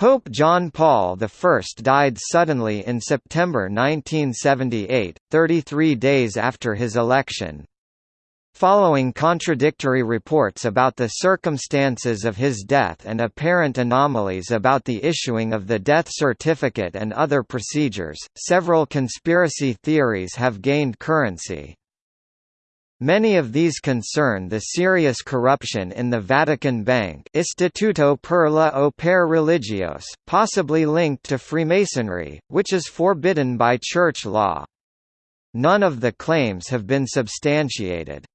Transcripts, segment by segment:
Pope John Paul I died suddenly in September 1978, 33 days after his election. Following contradictory reports about the circumstances of his death and apparent anomalies about the issuing of the death certificate and other procedures, several conspiracy theories have gained currency. Many of these concern the serious corruption in the Vatican Bank Istituto per la Opere Religios, possibly linked to Freemasonry, which is forbidden by church law. None of the claims have been substantiated.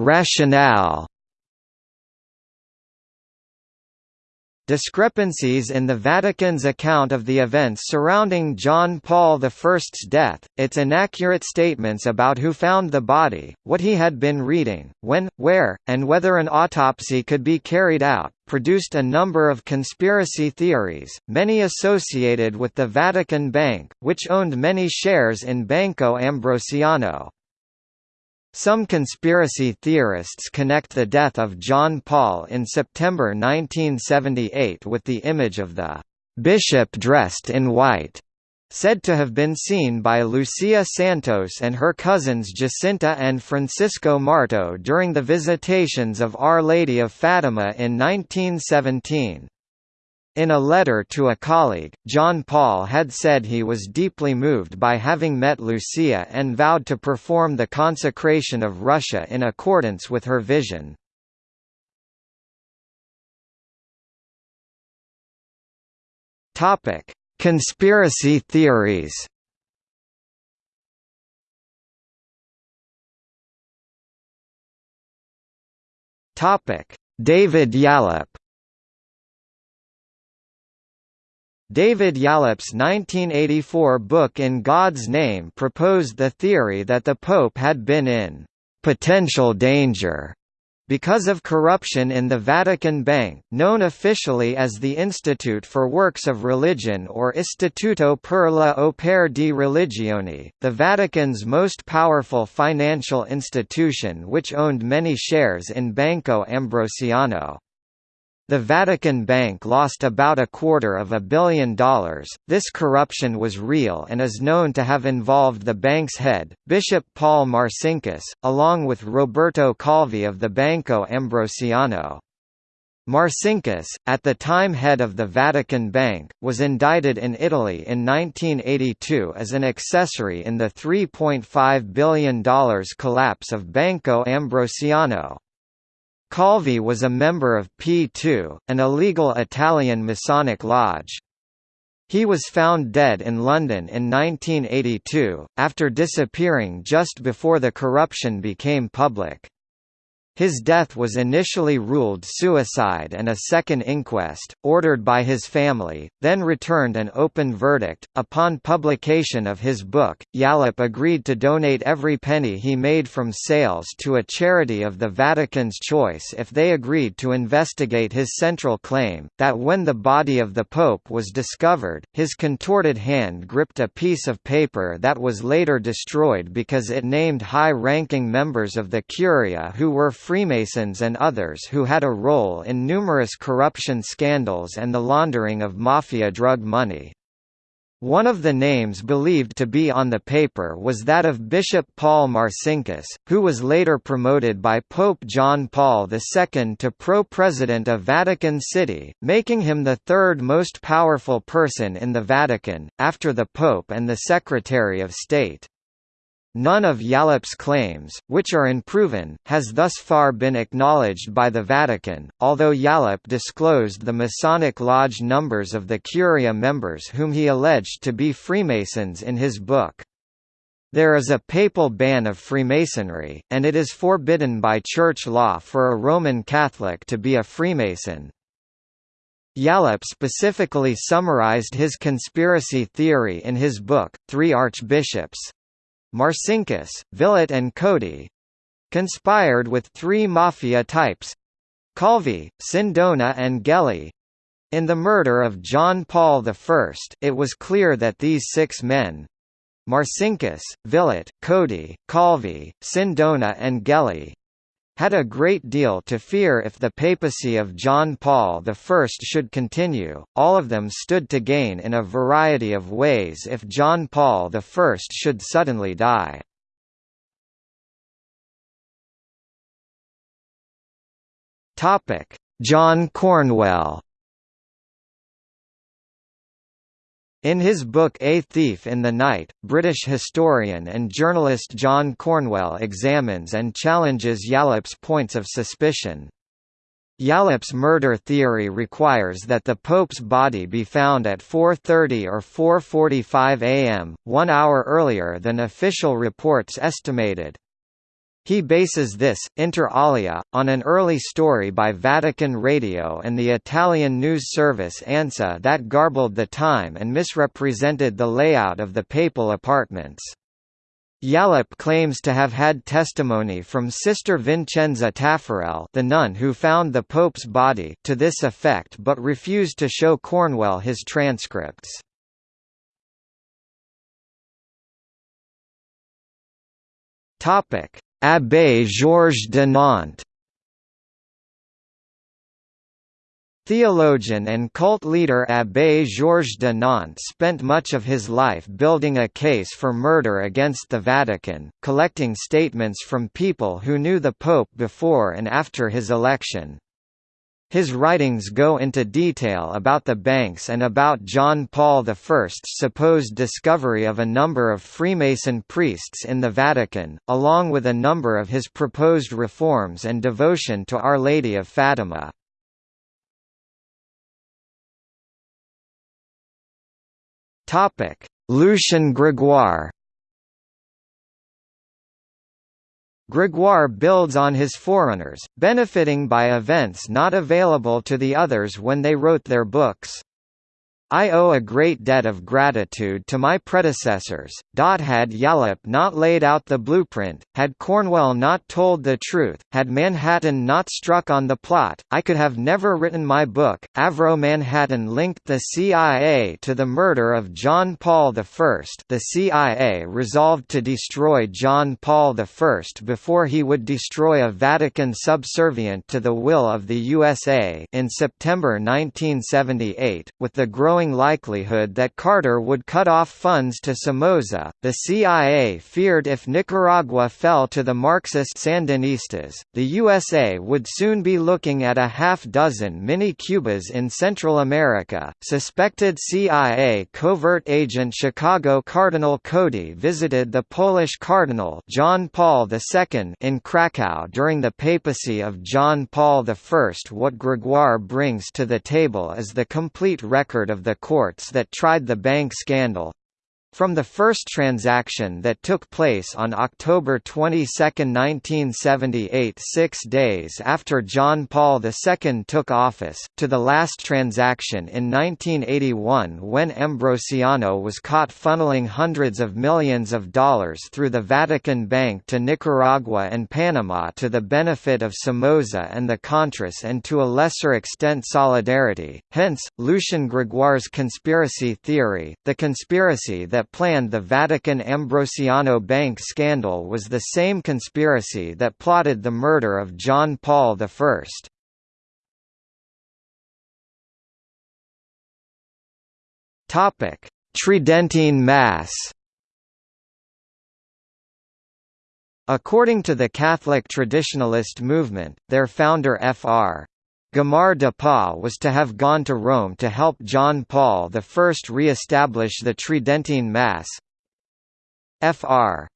Rationale Discrepancies in the Vatican's account of the events surrounding John Paul I's death, its inaccurate statements about who found the body, what he had been reading, when, where, and whether an autopsy could be carried out, produced a number of conspiracy theories, many associated with the Vatican Bank, which owned many shares in Banco Ambrosiano. Some conspiracy theorists connect the death of John Paul in September 1978 with the image of the bishop dressed in white, said to have been seen by Lucia Santos and her cousins Jacinta and Francisco Marto during the visitations of Our Lady of Fatima in 1917. In a letter to a colleague, John Paul had said he was deeply moved by having met Lucia and vowed to perform the consecration of Russia in accordance with her vision. Topic: Conspiracy theories. Topic: David Yallop David Yallop's 1984 book In God's Name proposed the theory that the Pope had been in «potential danger» because of corruption in the Vatican Bank, known officially as the Institute for Works of Religion or Istituto per la Opere di Religione, the Vatican's most powerful financial institution which owned many shares in Banco Ambrosiano. The Vatican Bank lost about a quarter of a billion dollars. This corruption was real and is known to have involved the bank's head, Bishop Paul Marcinkus, along with Roberto Calvi of the Banco Ambrosiano. Marcinkus, at the time head of the Vatican Bank, was indicted in Italy in 1982 as an accessory in the $3.5 billion collapse of Banco Ambrosiano. Calvi was a member of P2, an illegal Italian Masonic lodge. He was found dead in London in 1982, after disappearing just before the corruption became public. His death was initially ruled suicide and a second inquest, ordered by his family, then returned an open verdict. Upon publication of his book, Yallop agreed to donate every penny he made from sales to a charity of the Vatican's choice if they agreed to investigate his central claim, that when the body of the Pope was discovered, his contorted hand gripped a piece of paper that was later destroyed because it named high-ranking members of the Curia who were Freemasons and others who had a role in numerous corruption scandals and the laundering of mafia drug money. One of the names believed to be on the paper was that of Bishop Paul Marcinkus, who was later promoted by Pope John Paul II to pro-president of Vatican City, making him the third most powerful person in the Vatican, after the Pope and the Secretary of State. None of Yallop's claims, which are unproven, has thus far been acknowledged by the Vatican, although Yallop disclosed the Masonic Lodge numbers of the Curia members whom he alleged to be Freemasons in his book. There is a papal ban of Freemasonry, and it is forbidden by church law for a Roman Catholic to be a Freemason. Yallop specifically summarized his conspiracy theory in his book, Three Archbishops, Marcinkus, Villot and Cody conspired with three mafia types Calvi, Sindona and Gelli. In the murder of John Paul I it was clear that these six men Marcinkus, Villot, Cody, Calvi, Sindona and Gelli had a great deal to fear if the papacy of John Paul I should continue, all of them stood to gain in a variety of ways if John Paul I should suddenly die. John Cornwell In his book A Thief in the Night, British historian and journalist John Cornwell examines and challenges Yallop's points of suspicion. Yallop's murder theory requires that the Pope's body be found at 4.30 or 4.45 am, one hour earlier than official reports estimated. He bases this, inter alia, on an early story by Vatican Radio and the Italian news service ANSA that garbled the time and misrepresented the layout of the papal apartments. Yallop claims to have had testimony from Sister Vincenza Taffarel the nun who found the Pope's body to this effect but refused to show Cornwell his transcripts. Topic Abbé Georges de Nantes Theologian and cult leader Abbé Georges de Nantes spent much of his life building a case for murder against the Vatican, collecting statements from people who knew the Pope before and after his election. His writings go into detail about the banks and about John Paul I's supposed discovery of a number of Freemason priests in the Vatican, along with a number of his proposed reforms and devotion to Our Lady of Fatima. Lucien Grégoire Grégoire builds on his forerunners, benefiting by events not available to the others when they wrote their books. I owe a great debt of gratitude to my predecessors. Had Yallop not laid out the blueprint, had Cornwell not told the truth, had Manhattan not struck on the plot, I could have never written my book. Avro Manhattan linked the CIA to the murder of John Paul I. The CIA resolved to destroy John Paul I before he would destroy a Vatican subservient to the will of the USA in September 1978, with the growing growing likelihood that Carter would cut off funds to Somoza. The CIA feared if Nicaragua fell to the Marxist Sandinistas, the USA would soon be looking at a half dozen mini Cubas in Central America. Suspected CIA covert agent Chicago Cardinal Cody visited the Polish Cardinal John Paul II in Krakow during the papacy of John Paul I. What Grégoire brings to the table is the complete record of the courts that tried the bank scandal, from the first transaction that took place on October 22, 1978 six days after John Paul II took office, to the last transaction in 1981 when Ambrosiano was caught funneling hundreds of millions of dollars through the Vatican Bank to Nicaragua and Panama to the benefit of Somoza and the Contras and to a lesser extent Solidarity, hence, Lucien Grégoire's conspiracy theory, the conspiracy that that planned the Vatican Ambrosiano Bank scandal was the same conspiracy that plotted the murder of John Paul I. Topic: Tridentine Mass. According to the Catholic traditionalist movement, their founder Fr. Gommar DePauw was to have gone to Rome to help John Paul I re-establish the Tridentine Mass. Fr.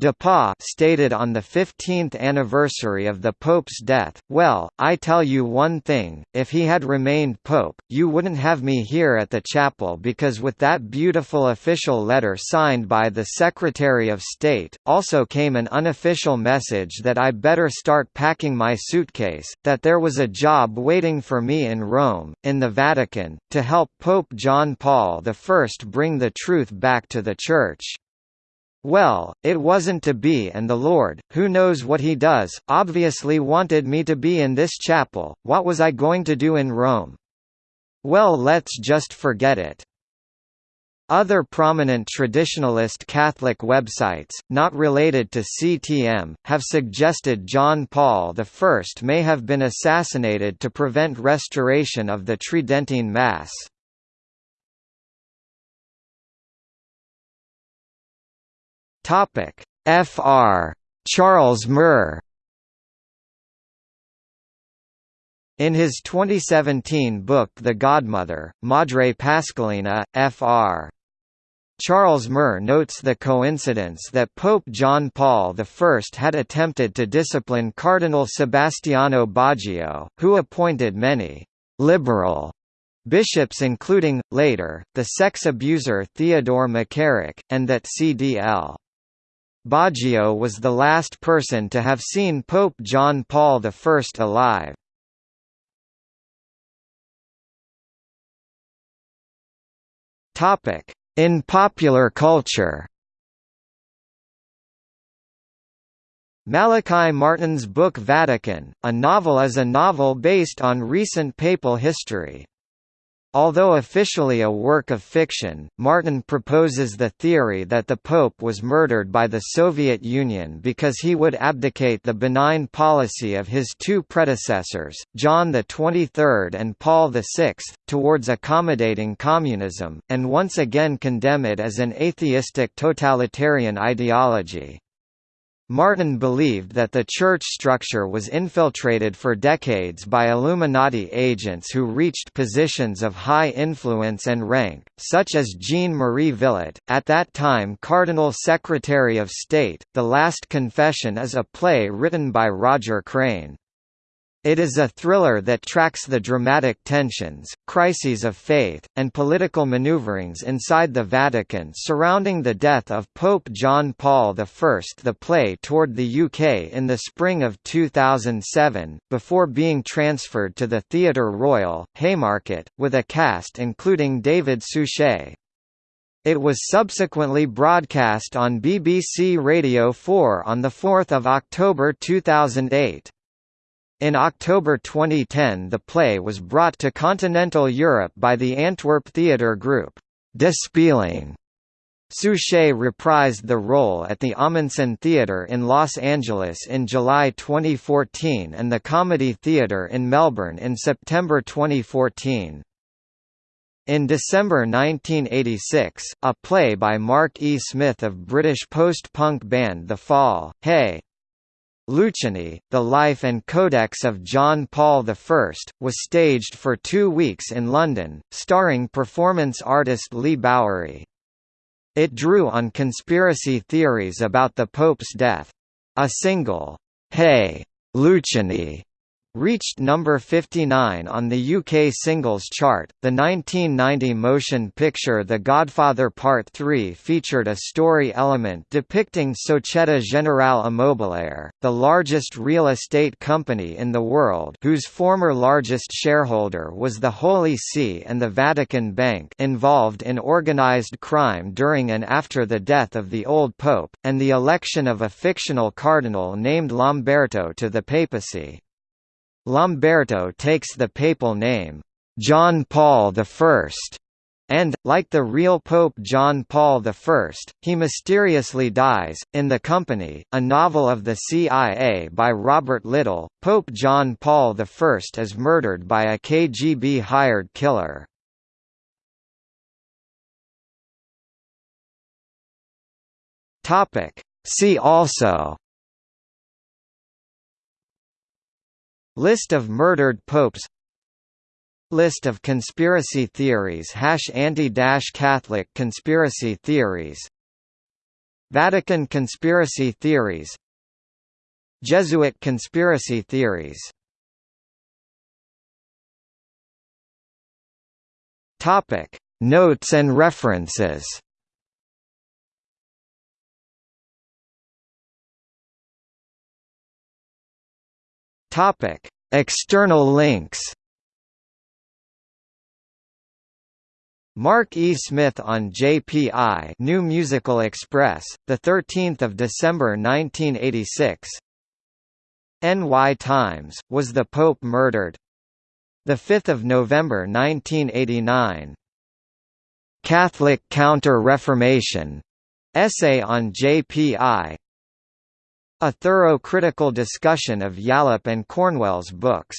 De stated on the 15th anniversary of the Pope's death, Well, I tell you one thing, if he had remained Pope, you wouldn't have me here at the chapel because with that beautiful official letter signed by the Secretary of State, also came an unofficial message that I better start packing my suitcase, that there was a job waiting for me in Rome, in the Vatican, to help Pope John Paul I bring the truth back to the Church. Well, it wasn't to be and the Lord, who knows what he does, obviously wanted me to be in this chapel, what was I going to do in Rome? Well let's just forget it. Other prominent traditionalist Catholic websites, not related to CTM, have suggested John Paul I may have been assassinated to prevent restoration of the Tridentine Mass. Fr. Charles Murr In his 2017 book The Godmother, Madre Pascalina, Fr. Charles Murr notes the coincidence that Pope John Paul I had attempted to discipline Cardinal Sebastiano Baggio, who appointed many «liberal» bishops including, later, the sex abuser Theodore McCarrick, and that CDL. Baggio was the last person to have seen Pope John Paul I alive. In popular culture. Malachi Martin's book Vatican, a novel is a novel based on recent papal history. Although officially a work of fiction, Martin proposes the theory that the Pope was murdered by the Soviet Union because he would abdicate the benign policy of his two predecessors, John XXIII and Paul VI, towards accommodating communism, and once again condemn it as an atheistic totalitarian ideology. Martin believed that the church structure was infiltrated for decades by Illuminati agents who reached positions of high influence and rank, such as Jean-Marie Villot, at that time Cardinal Secretary of State. The Last Confession is a play written by Roger Crane. It is a thriller that tracks the dramatic tensions, crises of faith, and political maneuverings inside the Vatican surrounding the death of Pope John Paul I. The play toured the UK in the spring of 2007, before being transferred to the Theatre Royal, Haymarket, with a cast including David Suchet. It was subsequently broadcast on BBC Radio 4 on 4 October 2008. In October 2010 the play was brought to continental Europe by the Antwerp Theatre Group, De Speeling. Suchet reprised the role at the Ahmanson Theatre in Los Angeles in July 2014 and the Comedy Theatre in Melbourne in September 2014. In December 1986, a play by Mark E. Smith of British post-punk band The Fall, Hey! Luciani, The Life and Codex of John Paul I, was staged for two weeks in London, starring performance artist Leigh Bowery. It drew on conspiracy theories about the Pope's death. A single, Hey! Luciani reached number 59 on the UK singles chart. The 1990 motion picture The Godfather Part 3 featured a story element depicting Societe Generale Immobiliare, the largest real estate company in the world, whose former largest shareholder was the Holy See and the Vatican Bank, involved in organized crime during and after the death of the old pope and the election of a fictional cardinal named Lamberto to the papacy. Lamberto takes the papal name, John Paul I, and, like the real Pope John Paul I, he mysteriously dies. In The Company, a novel of the CIA by Robert Littell, Pope John Paul I is murdered by a KGB hired killer. See also List of murdered popes. List of conspiracy theories hash Anti-Catholic conspiracy theories. Vatican conspiracy theories. Jesuit conspiracy theories. Topic. Notes and references Topic: External links. Mark E. Smith on JPI New Musical Express, 13 December 1986 NY Times, Was the Pope Murdered? 5 November 1989 Catholic Counter-Reformation, essay on JPI, a thorough critical discussion of Yallop and Cornwell's books.